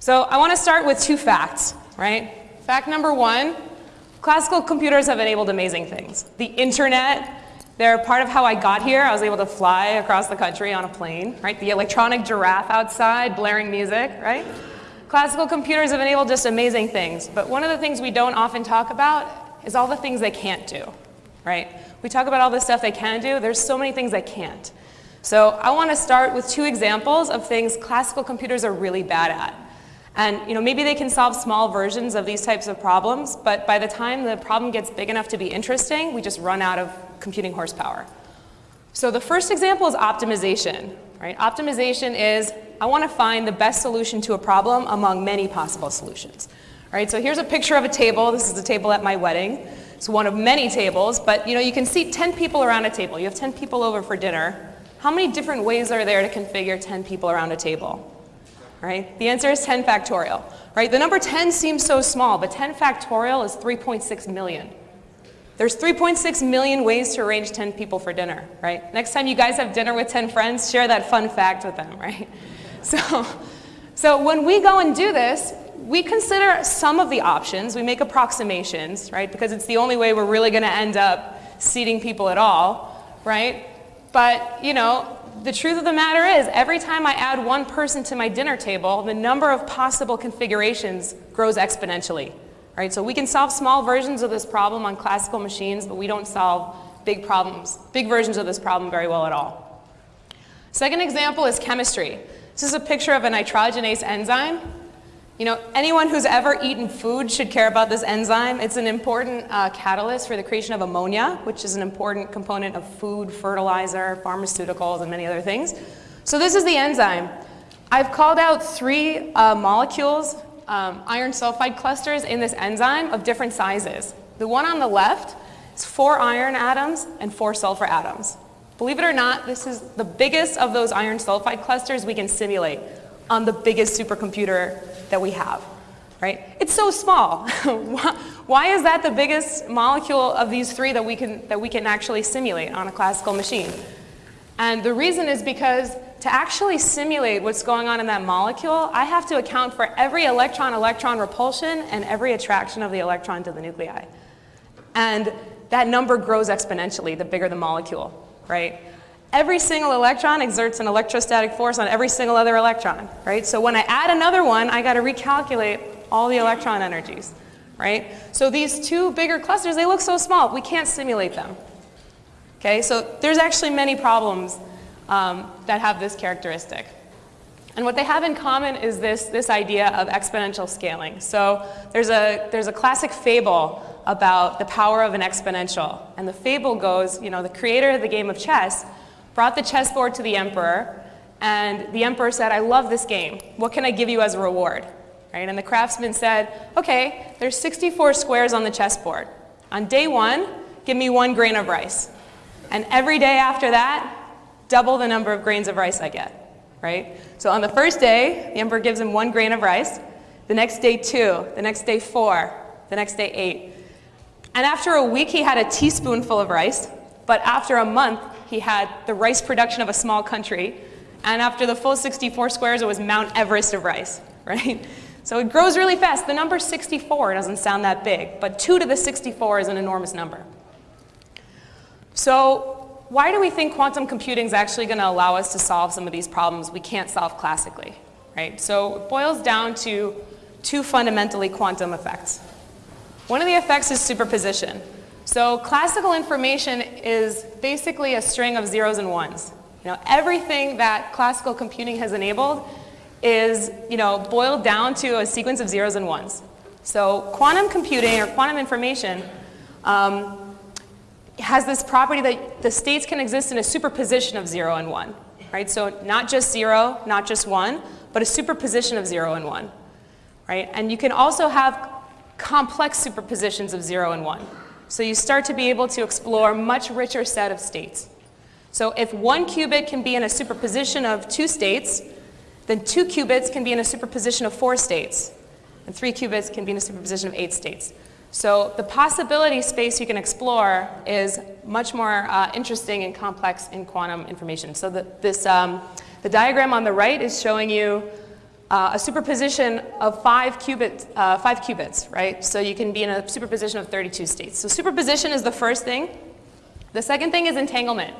So I want to start with two facts, right? Fact number one, classical computers have enabled amazing things. The internet, they're part of how I got here. I was able to fly across the country on a plane, right? The electronic giraffe outside, blaring music, right? Classical computers have enabled just amazing things, but one of the things we don't often talk about is all the things they can't do, right? We talk about all the stuff they can do, there's so many things they can't. So I want to start with two examples of things classical computers are really bad at. And you know, maybe they can solve small versions of these types of problems, but by the time the problem gets big enough to be interesting, we just run out of computing horsepower. So the first example is optimization. Right? Optimization is, I want to find the best solution to a problem among many possible solutions. Right? So here's a picture of a table. This is the table at my wedding. It's one of many tables, but you know, you can seat 10 people around a table. You have 10 people over for dinner. How many different ways are there to configure 10 people around a table? Right? The answer is 10 factorial. Right? The number 10 seems so small, but 10 factorial is 3.6 million. There's 3.6 million ways to arrange 10 people for dinner, right? Next time you guys have dinner with 10 friends, share that fun fact with them, right? So, so when we go and do this, we consider some of the options, we make approximations, right? Because it's the only way we're really gonna end up seating people at all, right? But, you know, the truth of the matter is, every time I add one person to my dinner table, the number of possible configurations grows exponentially. Right? So we can solve small versions of this problem on classical machines, but we don't solve big problems, big versions of this problem very well at all. Second example is chemistry. This is a picture of a nitrogenase enzyme. You know, anyone who's ever eaten food should care about this enzyme. It's an important uh, catalyst for the creation of ammonia, which is an important component of food, fertilizer, pharmaceuticals, and many other things. So this is the enzyme. I've called out three uh, molecules um, iron sulfide clusters in this enzyme of different sizes. The one on the left is four iron atoms and four sulfur atoms. Believe it or not, this is the biggest of those iron sulfide clusters we can simulate on the biggest supercomputer that we have, right? It's so small. Why is that the biggest molecule of these three that we, can, that we can actually simulate on a classical machine? And the reason is because to actually simulate what's going on in that molecule, I have to account for every electron-electron repulsion and every attraction of the electron to the nuclei. And that number grows exponentially the bigger the molecule, right? Every single electron exerts an electrostatic force on every single other electron, right? So when I add another one, I got to recalculate all the electron energies, right? So these two bigger clusters, they look so small, we can't simulate them. Okay, so there's actually many problems um, that have this characteristic. And what they have in common is this, this idea of exponential scaling. So there's a, there's a classic fable about the power of an exponential. And the fable goes, you know, the creator of the game of chess brought the chessboard to the emperor, and the emperor said, I love this game. What can I give you as a reward? Right? And the craftsman said, okay, there's 64 squares on the chessboard. On day one, give me one grain of rice. And every day after that, double the number of grains of rice I get, right? So on the first day, the emperor gives him one grain of rice. The next day, two. The next day, four. The next day, eight. And after a week, he had a teaspoonful of rice. But after a month, he had the rice production of a small country. And after the full 64 squares, it was Mount Everest of rice, right? So it grows really fast. The number 64 doesn't sound that big, but 2 to the 64 is an enormous number. So why do we think quantum computing is actually going to allow us to solve some of these problems we can't solve classically? Right? So it boils down to two fundamentally quantum effects. One of the effects is superposition. So classical information is basically a string of zeros and ones. You know, everything that classical computing has enabled is you know, boiled down to a sequence of zeros and ones. So quantum computing or quantum information um, has this property that the states can exist in a superposition of 0 and 1. Right? So not just 0, not just 1, but a superposition of 0 and 1. Right? And you can also have complex superpositions of 0 and 1. So you start to be able to explore a much richer set of states. So if one qubit can be in a superposition of two states, then two qubits can be in a superposition of four states. And three qubits can be in a superposition of eight states. So the possibility space you can explore is much more uh, interesting and complex in quantum information. So the, this, um, the diagram on the right is showing you uh, a superposition of five, qubit, uh, five qubits, right? So you can be in a superposition of 32 states. So superposition is the first thing. The second thing is entanglement.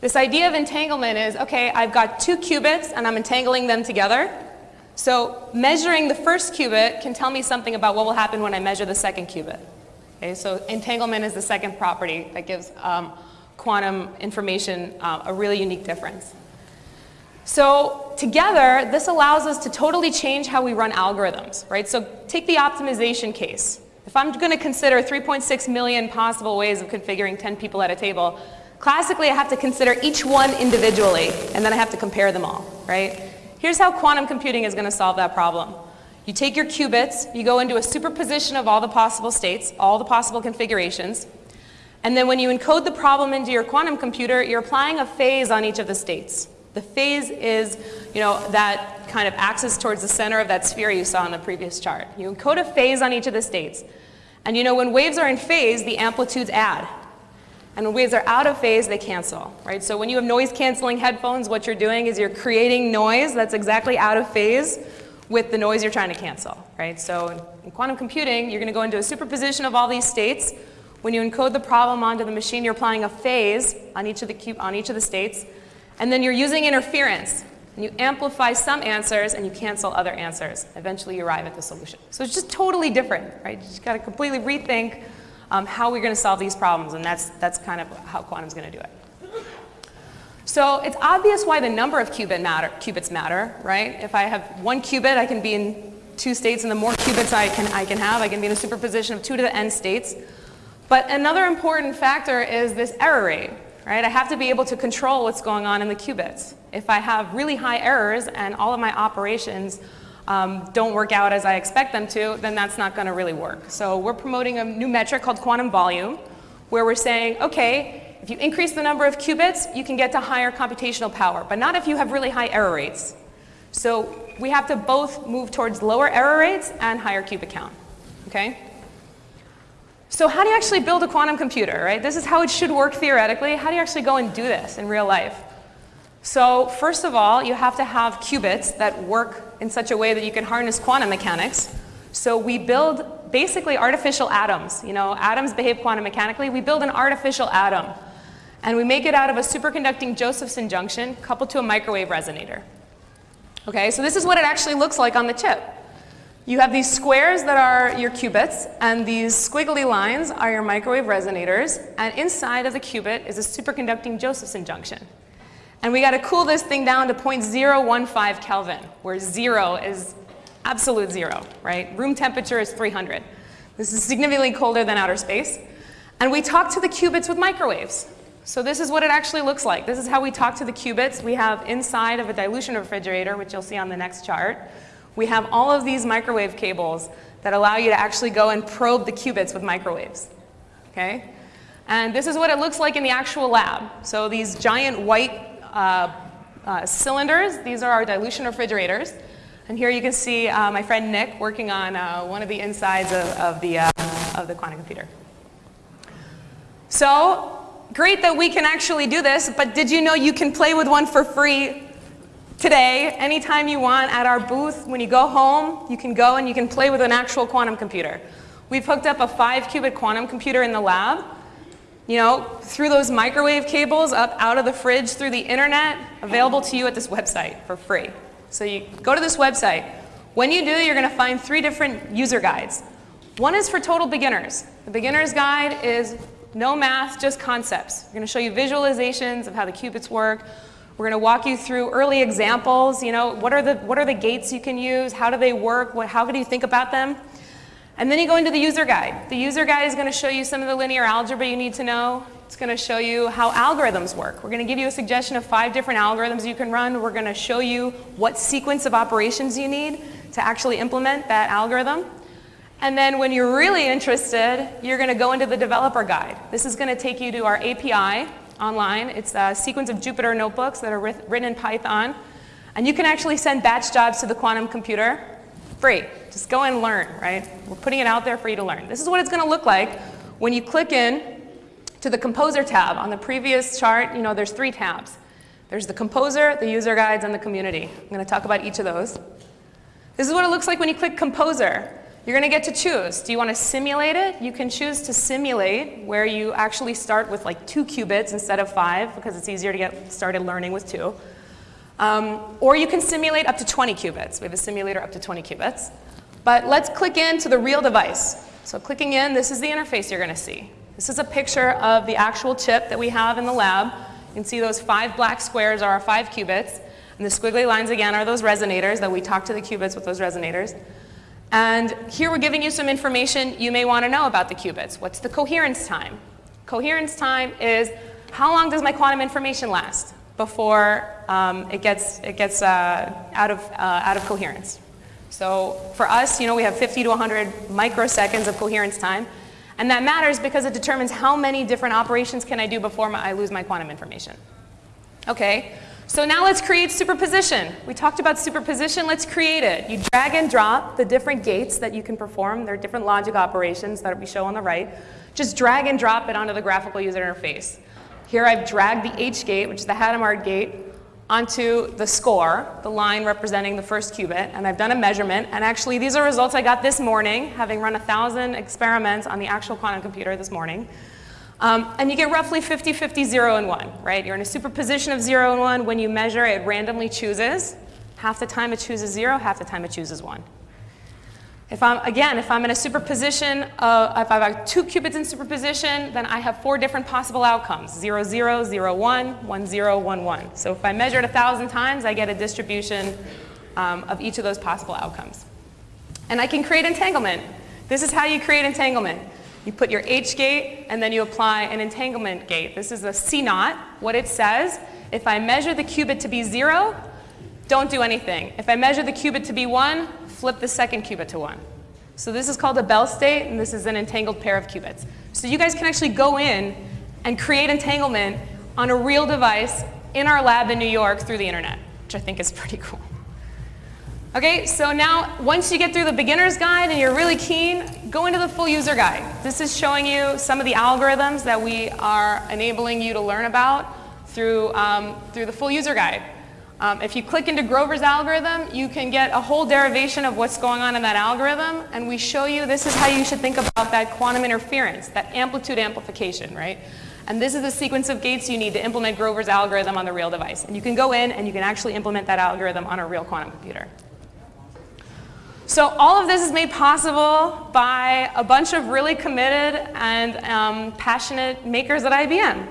This idea of entanglement is, okay, I've got two qubits and I'm entangling them together. So measuring the first qubit can tell me something about what will happen when I measure the second qubit. Okay, so entanglement is the second property that gives um, quantum information uh, a really unique difference. So together, this allows us to totally change how we run algorithms, right? So take the optimization case. If I'm going to consider 3.6 million possible ways of configuring 10 people at a table, classically I have to consider each one individually, and then I have to compare them all, right? Here's how quantum computing is going to solve that problem. You take your qubits, you go into a superposition of all the possible states, all the possible configurations, and then when you encode the problem into your quantum computer, you're applying a phase on each of the states. The phase is, you know, that kind of axis towards the center of that sphere you saw in the previous chart. You encode a phase on each of the states. And you know, when waves are in phase, the amplitudes add. And when waves are out of phase, they cancel, right? So when you have noise canceling headphones, what you're doing is you're creating noise that's exactly out of phase with the noise you're trying to cancel, right? So in quantum computing, you're going to go into a superposition of all these states. When you encode the problem onto the machine, you're applying a phase on each of the, on each of the states. And then you're using interference. And you amplify some answers and you cancel other answers. Eventually you arrive at the solution. So it's just totally different, right? You just got to completely rethink um, how we're going to solve these problems, and that's, that's kind of how quantum's going to do it. So it's obvious why the number of qubit matter, qubits matter, right? If I have one qubit, I can be in two states, and the more qubits I can, I can have, I can be in a superposition of two to the n states. But another important factor is this error rate, right? I have to be able to control what's going on in the qubits. If I have really high errors and all of my operations um, don't work out as I expect them to, then that's not going to really work. So we're promoting a new metric called quantum volume, where we're saying, okay, if you increase the number of qubits, you can get to higher computational power, but not if you have really high error rates. So we have to both move towards lower error rates and higher qubit count, okay? So how do you actually build a quantum computer, right? This is how it should work theoretically. How do you actually go and do this in real life? So first of all, you have to have qubits that work in such a way that you can harness quantum mechanics. So we build basically artificial atoms. You know, atoms behave quantum mechanically. We build an artificial atom. And we make it out of a superconducting Josephson junction coupled to a microwave resonator. Okay, so this is what it actually looks like on the chip. You have these squares that are your qubits, and these squiggly lines are your microwave resonators, and inside of the qubit is a superconducting Josephson junction. And we got to cool this thing down to 0.015 Kelvin, where zero is absolute zero, right? Room temperature is 300. This is significantly colder than outer space. And we talk to the qubits with microwaves. So this is what it actually looks like. This is how we talk to the qubits. We have inside of a dilution refrigerator, which you'll see on the next chart, we have all of these microwave cables that allow you to actually go and probe the qubits with microwaves. Okay? And this is what it looks like in the actual lab. So these giant white uh, uh, cylinders, these are our dilution refrigerators. And here you can see uh, my friend Nick working on uh, one of the insides of, of the, uh, of the quantum computer. So great that we can actually do this, but did you know you can play with one for free Today, anytime you want at our booth, when you go home, you can go and you can play with an actual quantum computer. We've hooked up a five qubit quantum computer in the lab, you know, through those microwave cables up out of the fridge through the internet, available to you at this website for free. So you go to this website. When you do, you're going to find three different user guides. One is for total beginners. The beginner's guide is no math, just concepts. We're going to show you visualizations of how the qubits work, we're going to walk you through early examples, you know, what are the, what are the gates you can use, how do they work, what, how do you think about them? And then you go into the user guide. The user guide is going to show you some of the linear algebra you need to know. It's going to show you how algorithms work. We're going to give you a suggestion of five different algorithms you can run. We're going to show you what sequence of operations you need to actually implement that algorithm. And then when you're really interested, you're going to go into the developer guide. This is going to take you to our API, online. It's a sequence of Jupyter notebooks that are written in Python. And you can actually send batch jobs to the quantum computer free. Just go and learn, right? We're putting it out there for you to learn. This is what it's going to look like when you click in to the Composer tab. On the previous chart, you know, there's three tabs. There's the Composer, the User Guides, and the Community. I'm going to talk about each of those. This is what it looks like when you click Composer. You're going to get to choose. Do you want to simulate it? You can choose to simulate where you actually start with like two qubits instead of five because it's easier to get started learning with two. Um, or you can simulate up to 20 qubits. We have a simulator up to 20 qubits. But let's click into the real device. So clicking in, this is the interface you're going to see. This is a picture of the actual chip that we have in the lab. You can see those five black squares are our five qubits. And the squiggly lines again are those resonators that we talk to the qubits with those resonators. And here we're giving you some information you may want to know about the qubits. What's the coherence time? Coherence time is how long does my quantum information last before um, it gets, it gets uh, out, of, uh, out of coherence. So for us, you know, we have 50 to 100 microseconds of coherence time. And that matters because it determines how many different operations can I do before my, I lose my quantum information. Okay, so now let's create superposition. We talked about superposition, let's create it. You drag and drop the different gates that you can perform. There are different logic operations that we show on the right. Just drag and drop it onto the graphical user interface. Here I've dragged the H gate, which is the Hadamard gate, onto the score, the line representing the first qubit, and I've done a measurement. And actually, these are results I got this morning, having run a 1,000 experiments on the actual quantum computer this morning. Um, and you get roughly 50-50, 0 and 1, right? You're in a superposition of 0 and 1. When you measure, it randomly chooses. Half the time it chooses 0, half the time it chooses 1. If I'm, again, if I'm in a superposition, if I have two qubits in superposition, then I have four different possible outcomes, 0, 0, 0, 1, 1, 0, 1, 1. So if I measure it 1,000 times, I get a distribution um, of each of those possible outcomes. And I can create entanglement. This is how you create entanglement. You put your H gate, and then you apply an entanglement gate. This is a CNOT. What it says, if I measure the qubit to be 0, don't do anything. If I measure the qubit to be 1, flip the second qubit to 1. So this is called a Bell state, and this is an entangled pair of qubits. So you guys can actually go in and create entanglement on a real device in our lab in New York through the internet, which I think is pretty cool. Okay, so now once you get through the beginner's guide and you're really keen, go into the full user guide. This is showing you some of the algorithms that we are enabling you to learn about through, um, through the full user guide. Um, if you click into Grover's algorithm, you can get a whole derivation of what's going on in that algorithm, and we show you this is how you should think about that quantum interference, that amplitude amplification, right? And this is the sequence of gates you need to implement Grover's algorithm on the real device. And you can go in and you can actually implement that algorithm on a real quantum computer. So all of this is made possible by a bunch of really committed and um, passionate makers at IBM.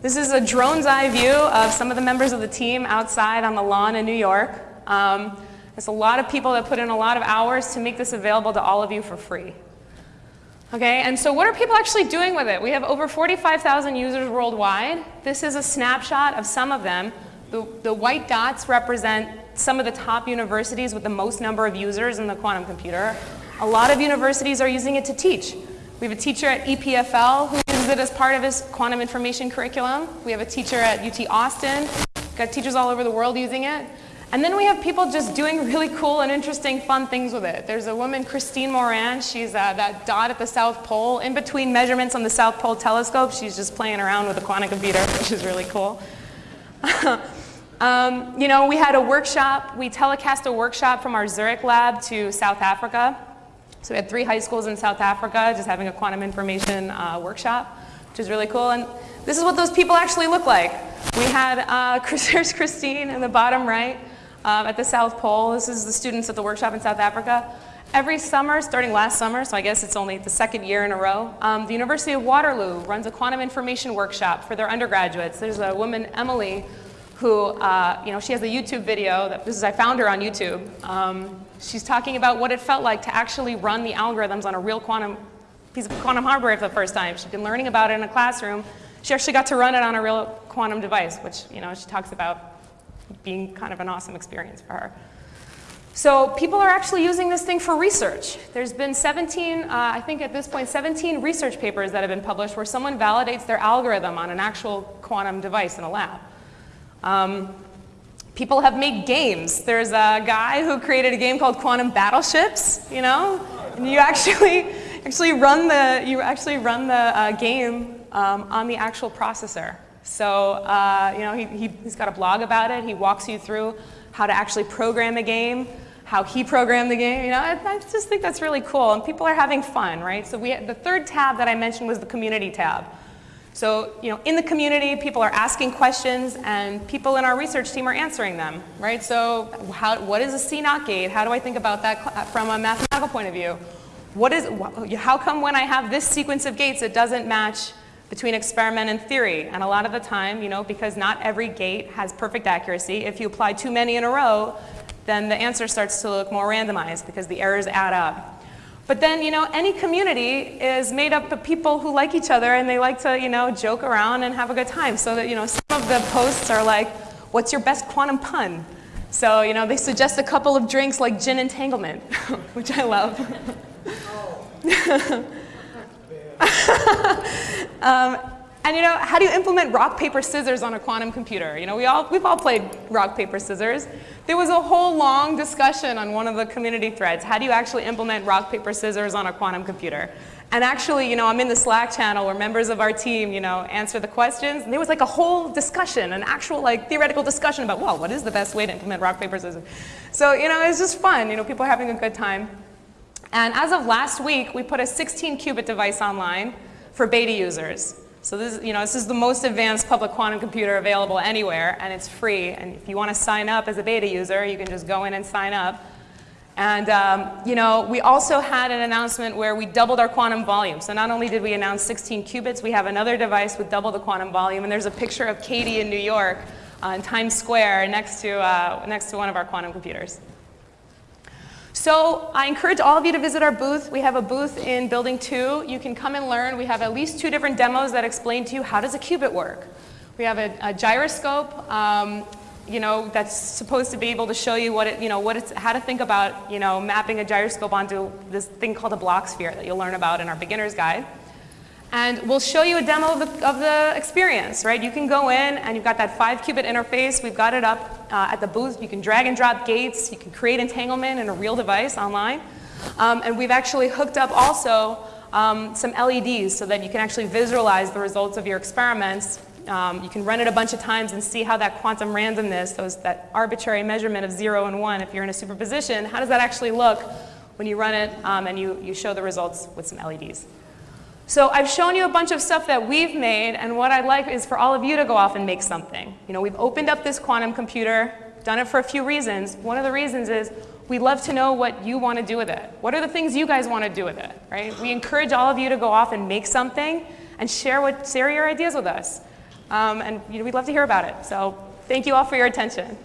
This is a drone's eye view of some of the members of the team outside on the lawn in New York. Um, a lot of people that put in a lot of hours to make this available to all of you for free. Okay, and so what are people actually doing with it? We have over 45,000 users worldwide. This is a snapshot of some of them. The, the white dots represent some of the top universities with the most number of users in the quantum computer. A lot of universities are using it to teach. We have a teacher at EPFL who uses it as part of his quantum information curriculum. We have a teacher at UT Austin. We've got teachers all over the world using it. And then we have people just doing really cool and interesting, fun things with it. There's a woman, Christine Moran. She's uh, that dot at the South Pole. In between measurements on the South Pole telescope, she's just playing around with a quantum computer, which is really cool. Um, you know, we had a workshop, we telecast a workshop from our Zurich lab to South Africa. So we had three high schools in South Africa just having a quantum information uh, workshop, which is really cool. And this is what those people actually look like. We had, uh, there's Christine in the bottom right um, at the South Pole. This is the students at the workshop in South Africa. Every summer, starting last summer, so I guess it's only the second year in a row, um, the University of Waterloo runs a quantum information workshop for their undergraduates. There's a woman, Emily, who, uh, you know, she has a YouTube video, that, this is, I found her on YouTube. Um, she's talking about what it felt like to actually run the algorithms on a real quantum piece of quantum hardware for the first time. She'd been learning about it in a classroom. She actually got to run it on a real quantum device, which, you know, she talks about being kind of an awesome experience for her. So people are actually using this thing for research. There's been 17, uh, I think at this point, 17 research papers that have been published where someone validates their algorithm on an actual quantum device in a lab. Um, people have made games. There's a guy who created a game called Quantum Battleships, you know? And you actually, actually run the, you actually run the uh, game um, on the actual processor. So, uh, you know, he, he, he's got a blog about it. He walks you through how to actually program a game, how he programmed the game. You know, I, I just think that's really cool, and people are having fun, right? So we, the third tab that I mentioned was the community tab. So, you know, in the community, people are asking questions and people in our research team are answering them, right? So, how, what is a CNOT gate? How do I think about that uh, from a mathematical point of view? What is, how come when I have this sequence of gates, it doesn't match between experiment and theory? And a lot of the time, you know, because not every gate has perfect accuracy, if you apply too many in a row, then the answer starts to look more randomized because the errors add up. But then, you know, any community is made up of people who like each other and they like to, you know, joke around and have a good time. So that, you know, some of the posts are like, what's your best quantum pun? So, you know, they suggest a couple of drinks like gin entanglement, which I love. um, and you know, how do you implement rock, paper, scissors on a quantum computer? You know, we all, we've all played rock, paper, scissors. There was a whole long discussion on one of the community threads. How do you actually implement rock, paper, scissors on a quantum computer? And actually, you know, I'm in the Slack channel where members of our team, you know, answer the questions. And there was like a whole discussion, an actual like theoretical discussion about, well, what is the best way to implement rock, paper, scissors? So, you know, it's just fun. You know, people are having a good time. And as of last week, we put a 16 qubit device online for beta users. So this, you know, this is the most advanced public quantum computer available anywhere, and it's free. And if you want to sign up as a beta user, you can just go in and sign up. And um, you know, we also had an announcement where we doubled our quantum volume. So not only did we announce 16 qubits, we have another device with double the quantum volume. And there's a picture of Katie in New York uh, in Times Square next to, uh, next to one of our quantum computers. So I encourage all of you to visit our booth. We have a booth in building two. You can come and learn. We have at least two different demos that explain to you how does a qubit work. We have a, a gyroscope, um, you know, that's supposed to be able to show you what it, you know, what it's, how to think about, you know, mapping a gyroscope onto this thing called a Bloch sphere that you'll learn about in our beginner's guide. And we'll show you a demo of the, of the experience, right? You can go in and you've got that five qubit interface. We've got it up uh, at the booth. You can drag and drop gates. You can create entanglement in a real device online. Um, and we've actually hooked up also um, some LEDs so that you can actually visualize the results of your experiments. Um, you can run it a bunch of times and see how that quantum randomness, those, that arbitrary measurement of zero and one, if you're in a superposition, how does that actually look when you run it um, and you, you show the results with some LEDs. So I've shown you a bunch of stuff that we've made, and what I'd like is for all of you to go off and make something. You know, we've opened up this quantum computer, done it for a few reasons. One of the reasons is we'd love to know what you want to do with it. What are the things you guys want to do with it, right? We encourage all of you to go off and make something and share, what, share your ideas with us. Um, and you know, we'd love to hear about it. So thank you all for your attention.